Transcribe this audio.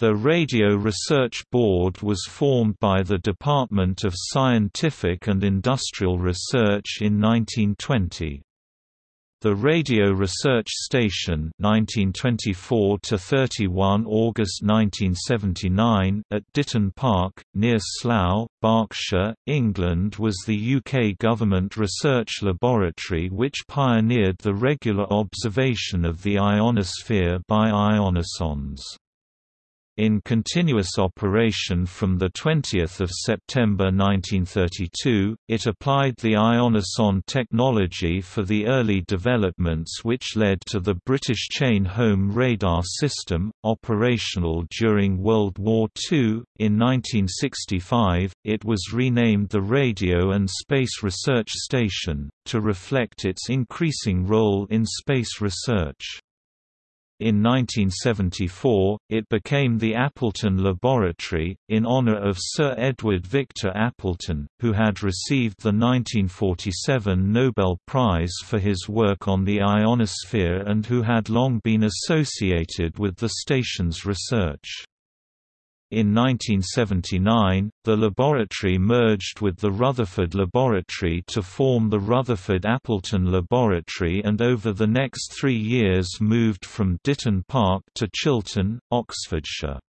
The Radio Research Board was formed by the Department of Scientific and Industrial Research in 1920. The Radio Research Station 1924 31 August 1979 at Ditton Park, near Slough, Berkshire, England was the UK government research laboratory which pioneered the regular observation of the ionosphere by ionosondes. In continuous operation from 20 September 1932, it applied the ionosonde technology for the early developments which led to the British Chain Home Radar System, operational during World War II. In 1965, it was renamed the Radio and Space Research Station, to reflect its increasing role in space research. In 1974, it became the Appleton Laboratory, in honor of Sir Edward Victor Appleton, who had received the 1947 Nobel Prize for his work on the ionosphere and who had long been associated with the station's research. In 1979, the laboratory merged with the Rutherford Laboratory to form the Rutherford Appleton Laboratory and over the next three years moved from Ditton Park to Chilton, Oxfordshire.